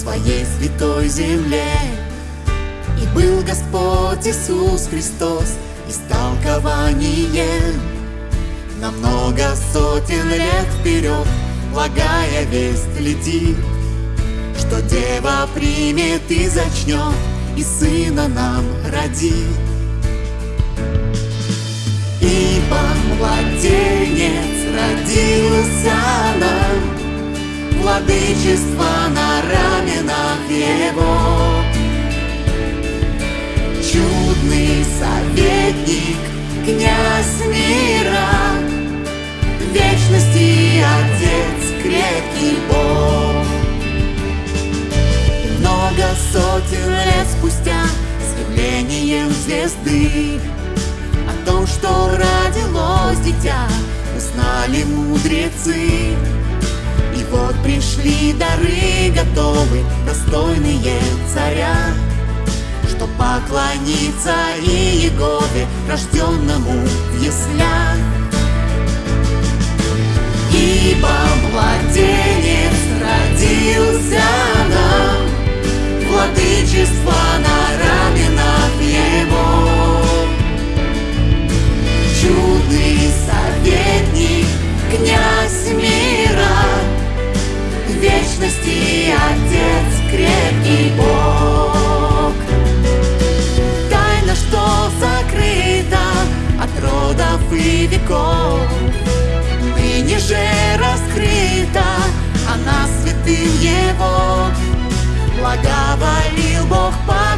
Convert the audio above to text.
своей святой земле. И был Господь Иисус Христос истолкованием На много сотен лет вперед, благая весть летит, Что Дева примет и зачнет, и Сына нам родит. Ибо младенец родился нам, Владычество на раменах Его. Чудный советник, князь мира, Вечности Отец, крепкий Бог. И много сотен лет спустя с явлением звезды О том, что родилось дитя, узнали мудрецы. Пришли дары готовы, достойные царя, Что поклониться и Егове, рожденному в яслях. Вечности Отец, крепкий Бог. Тайна, что закрыта от родов и веков, Ныне же раскрыта она святым Его. Благоволил Бог показать